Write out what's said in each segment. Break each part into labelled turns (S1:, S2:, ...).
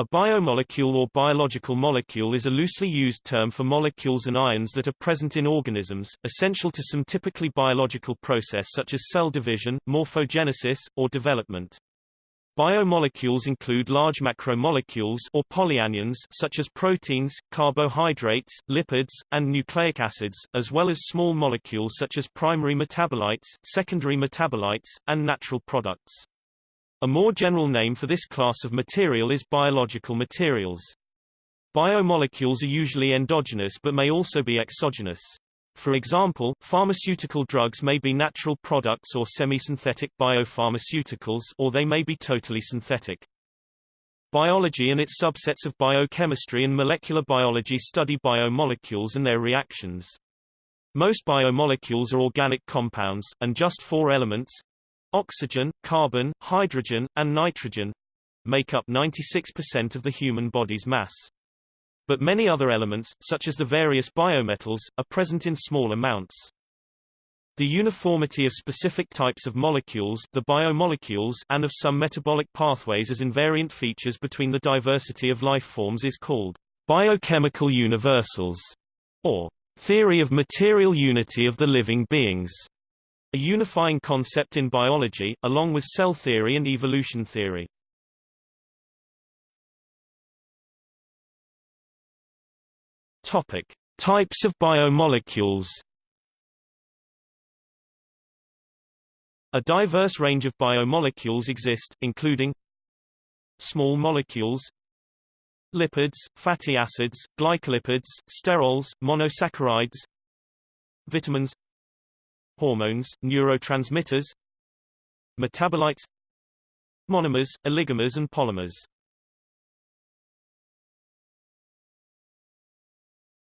S1: A biomolecule or biological molecule is a loosely used term for molecules and ions that are present in organisms, essential to some typically biological process such as cell division, morphogenesis, or development. Biomolecules include large macromolecules or polyanions such as proteins, carbohydrates, lipids, and nucleic acids, as well as small molecules such as primary metabolites, secondary metabolites, and natural products. A more general name for this class of material is biological materials. Biomolecules are usually endogenous but may also be exogenous. For example, pharmaceutical drugs may be natural products or semi-synthetic biopharmaceuticals or they may be totally synthetic. Biology and its subsets of biochemistry and molecular biology study biomolecules and their reactions. Most biomolecules are organic compounds, and just four elements, Oxygen, carbon, hydrogen, and nitrogen make up 96% of the human body's mass. But many other elements, such as the various biometals, are present in small amounts. The uniformity of specific types of molecules the biomolecules and of some metabolic pathways as invariant features between the diversity of life forms is called biochemical universals, or theory of material unity of the living beings. A unifying concept in biology, along with cell theory and evolution theory. Topic: Types of biomolecules. A diverse range of biomolecules exist, including small molecules, lipids, fatty acids, glycolipids, sterols, monosaccharides, vitamins, hormones, neurotransmitters, metabolites, monomers, oligomers and polymers.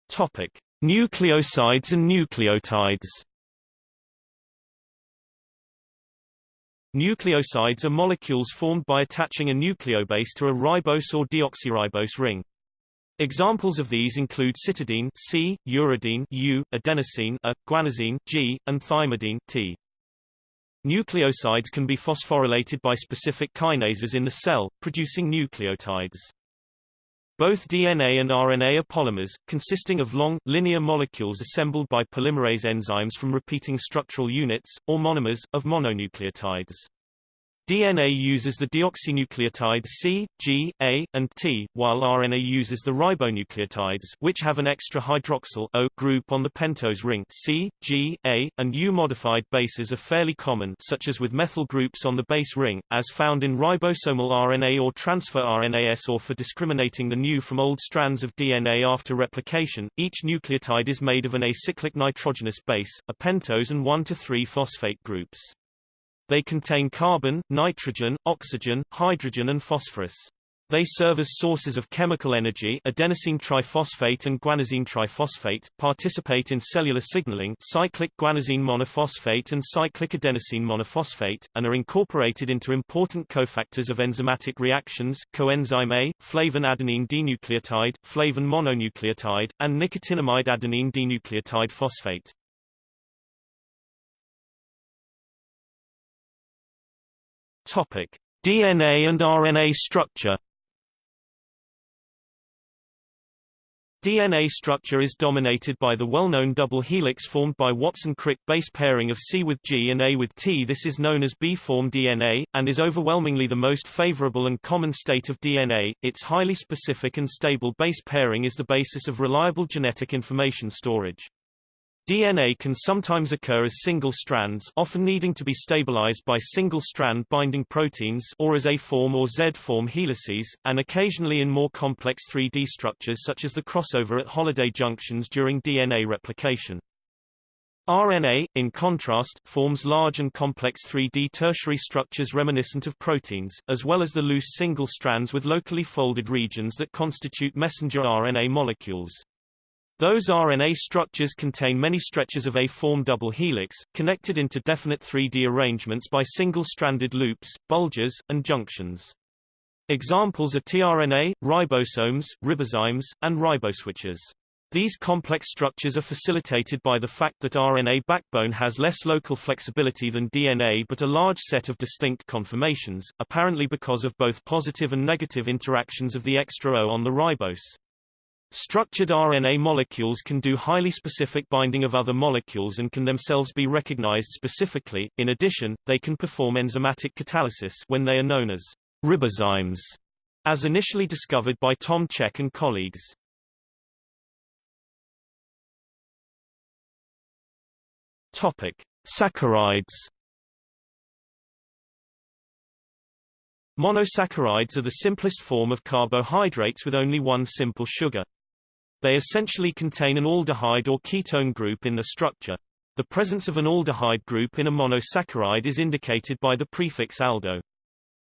S1: Topic: Nucleosides and nucleotides. Nucleosides are molecules formed by attaching a nucleobase to a ribose or deoxyribose ring. Examples of these include cytidine C, uridine U, adenosine A, guanosine G, and thymidine T. Nucleosides can be phosphorylated by specific kinases in the cell, producing nucleotides. Both DNA and RNA are polymers, consisting of long, linear molecules assembled by polymerase enzymes from repeating structural units, or monomers, of mononucleotides. DNA uses the deoxynucleotides C, G, A, and T, while RNA uses the ribonucleotides which have an extra hydroxyl O group on the pentose ring C, G, A, and U. Modified bases are fairly common such as with methyl groups on the base ring, as found in ribosomal RNA or transfer RNAs or for discriminating the new from old strands of DNA after replication. Each nucleotide is made of an acyclic nitrogenous base, a pentose and 1 to 3 phosphate groups. They contain carbon, nitrogen, oxygen, hydrogen and phosphorus. They serve as sources of chemical energy adenosine triphosphate and guanosine triphosphate, participate in cellular signaling cyclic guanosine monophosphate and cyclic adenosine monophosphate, and are incorporated into important cofactors of enzymatic reactions, coenzyme A, flavin adenine dinucleotide, flavin mononucleotide, and nicotinamide adenine dinucleotide phosphate. Topic: DNA and RNA structure. DNA structure is dominated by the well-known double helix formed by Watson-Crick base pairing of C with G and A with T. This is known as B-form DNA, and is overwhelmingly the most favorable and common state of DNA. Its highly specific and stable base pairing is the basis of reliable genetic information storage. DNA can sometimes occur as single strands often needing to be stabilized by single-strand binding proteins or as A-form or Z-form helices, and occasionally in more complex 3D structures such as the crossover at Holliday junctions during DNA replication. RNA, in contrast, forms large and complex 3D tertiary structures reminiscent of proteins, as well as the loose single strands with locally folded regions that constitute messenger RNA molecules. Those RNA structures contain many stretches of A-form double helix, connected into definite 3D arrangements by single-stranded loops, bulges, and junctions. Examples are tRNA, ribosomes, ribozymes, and riboswitches. These complex structures are facilitated by the fact that RNA backbone has less local flexibility than DNA but a large set of distinct conformations, apparently because of both positive and negative interactions of the extra O on the ribose. Structured RNA molecules can do highly specific binding of other molecules and can themselves be recognized specifically. In addition, they can perform enzymatic catalysis when they are known as ribozymes, as initially discovered by Tom Cech and colleagues. Topic: Saccharides. Monosaccharides are the simplest form of carbohydrates with only one simple sugar. They essentially contain an aldehyde or ketone group in the structure. The presence of an aldehyde group in a monosaccharide is indicated by the prefix aldo.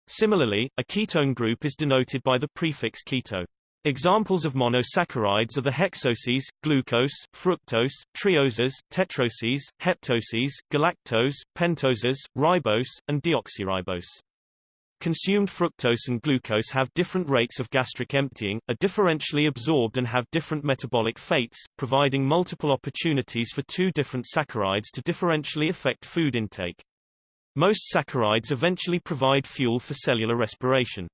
S1: Similarly, a ketone group is denoted by the prefix keto. Examples of monosaccharides are the hexoses, glucose, fructose, trioses, tetroses, heptoses, galactose, pentoses, ribose, and deoxyribose. Consumed fructose and glucose have different rates of gastric emptying, are differentially absorbed and have different metabolic fates, providing multiple opportunities for two different saccharides to differentially affect food intake. Most saccharides eventually provide fuel for cellular respiration.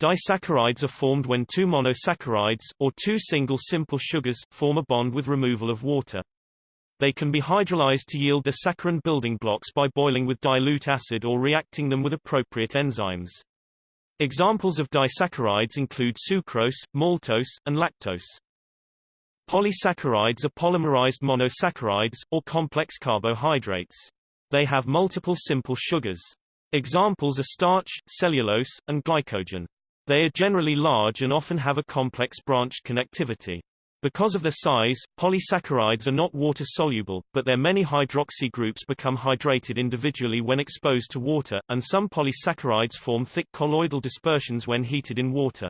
S1: Disaccharides are formed when two monosaccharides, or two single simple sugars, form a bond with removal of water. They can be hydrolyzed to yield the saccharin building blocks by boiling with dilute acid or reacting them with appropriate enzymes. Examples of disaccharides include sucrose, maltose, and lactose. Polysaccharides are polymerized monosaccharides, or complex carbohydrates. They have multiple simple sugars. Examples are starch, cellulose, and glycogen. They are generally large and often have a complex branched connectivity. Because of their size, polysaccharides are not water-soluble, but their many hydroxy groups become hydrated individually when exposed to water, and some polysaccharides form thick colloidal dispersions when heated in water.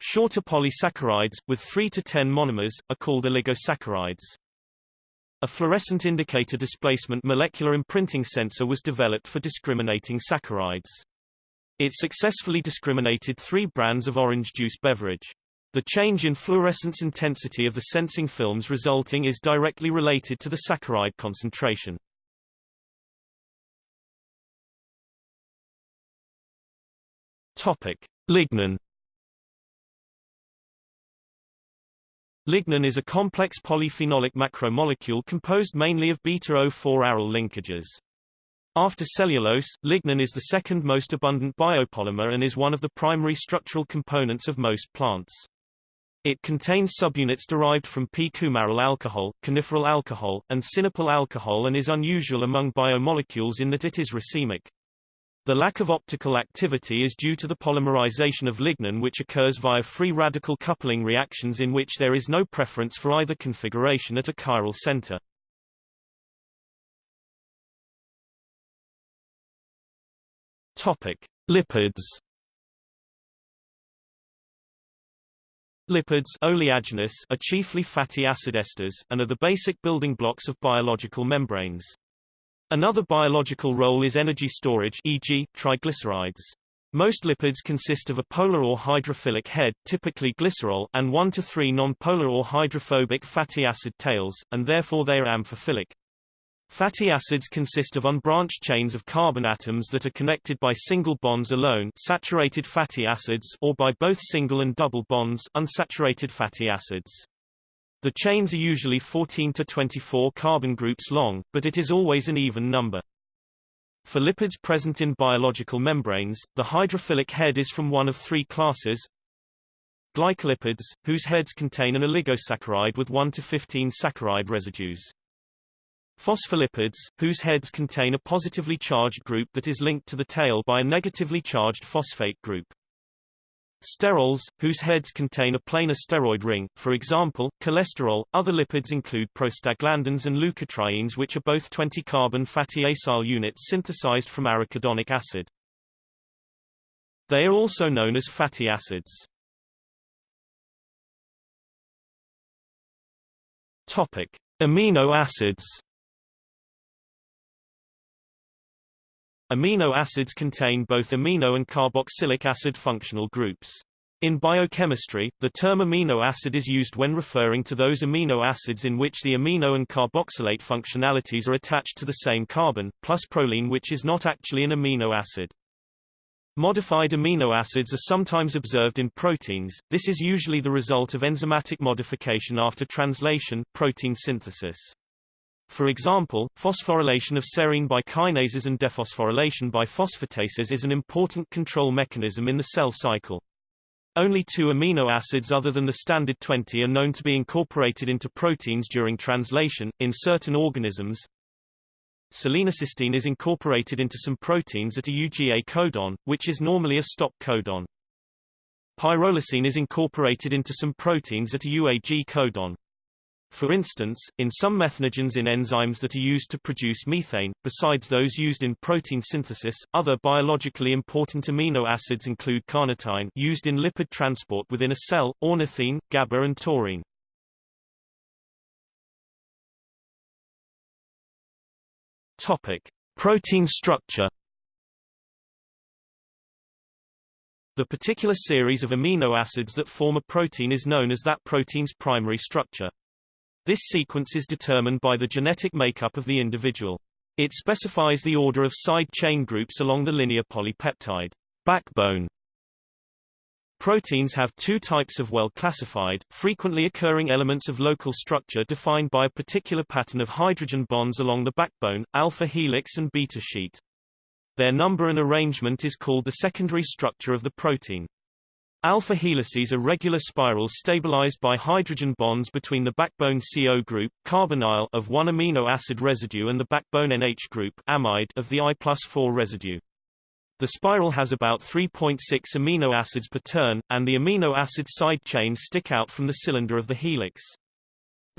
S1: Shorter polysaccharides, with 3 to 10 monomers, are called oligosaccharides. A fluorescent indicator displacement molecular imprinting sensor was developed for discriminating saccharides. It successfully discriminated three brands of orange juice beverage. The change in fluorescence intensity of the sensing films resulting is directly related to the saccharide concentration. Topic: Lignin. Lignin is a complex polyphenolic macromolecule composed mainly of beta-O4 aryl linkages. After cellulose, lignin is the second most abundant biopolymer and is one of the primary structural components of most plants. It contains subunits derived from p-coumaryl alcohol, coniferyl alcohol, and sinapyl alcohol and is unusual among biomolecules in that it is racemic. The lack of optical activity is due to the polymerization of lignin which occurs via free radical coupling reactions in which there is no preference for either configuration at a chiral center. Topic: Lipids. Lipids oleaginous are chiefly fatty acid esters, and are the basic building blocks of biological membranes. Another biological role is energy storage e.g., triglycerides. Most lipids consist of a polar or hydrophilic head typically glycerol and 1 to 3 non-polar or hydrophobic fatty acid tails, and therefore they are amphiphilic. Fatty acids consist of unbranched chains of carbon atoms that are connected by single bonds alone saturated fatty acids or by both single and double bonds unsaturated fatty acids. The chains are usually 14 to 24 carbon groups long, but it is always an even number. For lipids present in biological membranes, the hydrophilic head is from one of three classes. Glycolipids, whose heads contain an oligosaccharide with 1 to 15 saccharide residues. Phospholipids, whose heads contain a positively charged group that is linked to the tail by a negatively charged phosphate group. Sterols, whose heads contain a planar steroid ring, for example, cholesterol. Other lipids include prostaglandins and leukotrienes which are both 20-carbon fatty acyl units synthesized from arachidonic acid. They are also known as fatty acids. Topic: Amino acids. Amino acids contain both amino and carboxylic acid functional groups. In biochemistry, the term amino acid is used when referring to those amino acids in which the amino and carboxylate functionalities are attached to the same carbon, plus proline which is not actually an amino acid. Modified amino acids are sometimes observed in proteins, this is usually the result of enzymatic modification after translation, protein synthesis. For example, phosphorylation of serine by kinases and dephosphorylation by phosphatases is an important control mechanism in the cell cycle. Only two amino acids other than the standard 20 are known to be incorporated into proteins during translation. In certain organisms, selenocysteine is incorporated into some proteins at a UGA codon, which is normally a stop codon. Pyrrolysine is incorporated into some proteins at a UAG codon. For instance, in some methanogens in enzymes that are used to produce methane, besides those used in protein synthesis, other biologically important amino acids include carnitine used in lipid transport within a cell, ornithine, GABA and taurine. Topic: Protein structure. The particular series of amino acids that form a protein is known as that protein's primary structure. This sequence is determined by the genetic makeup of the individual. It specifies the order of side chain groups along the linear polypeptide backbone. Proteins have two types of well-classified, frequently occurring elements of local structure defined by a particular pattern of hydrogen bonds along the backbone, alpha helix and beta sheet. Their number and arrangement is called the secondary structure of the protein. Alpha helices are regular spirals stabilized by hydrogen bonds between the backbone CO group carbonyl of one amino acid residue and the backbone NH group amide of the I plus 4 residue. The spiral has about 3.6 amino acids per turn, and the amino acid side chains stick out from the cylinder of the helix.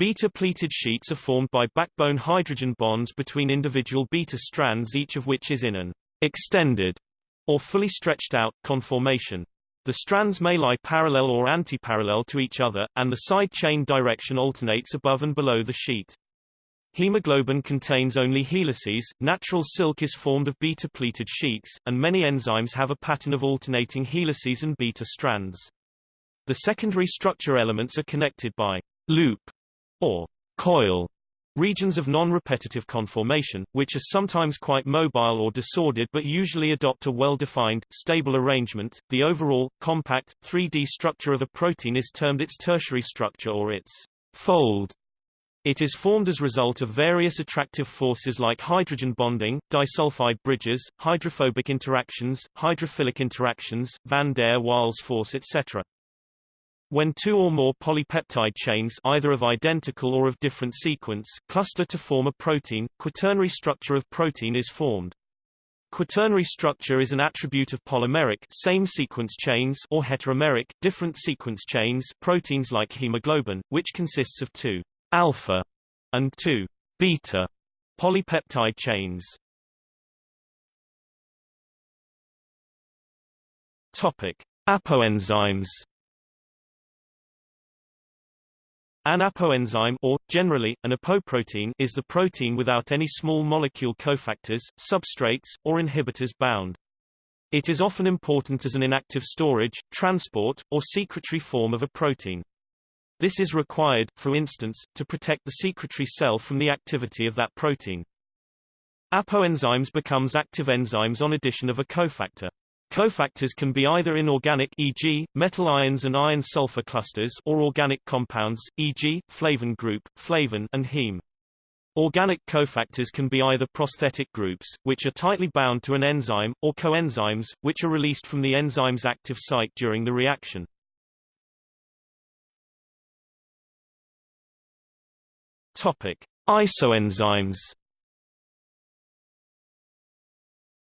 S1: Beta-pleated sheets are formed by backbone hydrogen bonds between individual beta strands each of which is in an extended or fully stretched out conformation. The strands may lie parallel or antiparallel to each other, and the side chain direction alternates above and below the sheet. Hemoglobin contains only helices, natural silk is formed of beta-pleated sheets, and many enzymes have a pattern of alternating helices and beta strands. The secondary structure elements are connected by loop or coil Regions of non-repetitive conformation, which are sometimes quite mobile or disordered but usually adopt a well-defined, stable arrangement. The overall, compact, 3D structure of a protein is termed its tertiary structure or its fold. It is formed as a result of various attractive forces like hydrogen bonding, disulfide bridges, hydrophobic interactions, hydrophilic interactions, van der Waals force etc. When two or more polypeptide chains either of identical or of different sequence cluster to form a protein, quaternary structure of protein is formed. Quaternary structure is an attribute of polymeric same sequence chains or heteromeric different sequence chains proteins like hemoglobin, which consists of two alpha and two beta polypeptide chains. Topic: Apoenzymes An apoenzyme or, generally, an apoprotein is the protein without any small molecule cofactors, substrates, or inhibitors bound. It is often important as an inactive storage, transport, or secretory form of a protein. This is required, for instance, to protect the secretory cell from the activity of that protein. Apoenzymes becomes active enzymes on addition of a cofactor. Cofactors can be either inorganic e.g., metal ions and iron-sulfur clusters or organic compounds, e.g., flavin group, flavin and heme. Organic cofactors can be either prosthetic groups, which are tightly bound to an enzyme, or coenzymes, which are released from the enzyme's active site during the reaction. Topic: Isoenzymes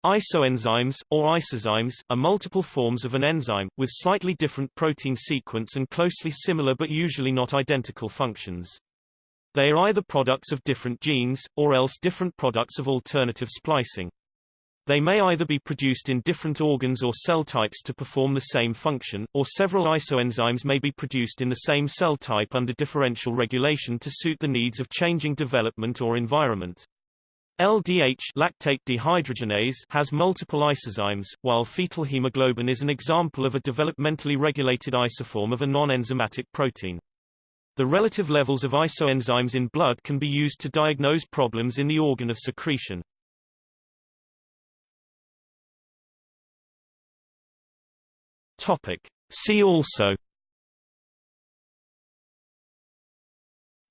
S1: Isoenzymes, or isozymes, are multiple forms of an enzyme, with slightly different protein sequence and closely similar but usually not identical functions. They are either products of different genes, or else different products of alternative splicing. They may either be produced in different organs or cell types to perform the same function, or several isoenzymes may be produced in the same cell type under differential regulation to suit the needs of changing development or environment. LDH lactate dehydrogenase has multiple isozymes, while fetal hemoglobin is an example of a developmentally regulated isoform of a non-enzymatic protein. The relative levels of isoenzymes in blood can be used to diagnose problems in the organ of secretion. Topic. See also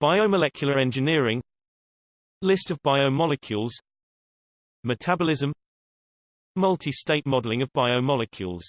S1: Biomolecular engineering List of biomolecules. Metabolism. Multi-state modeling of biomolecules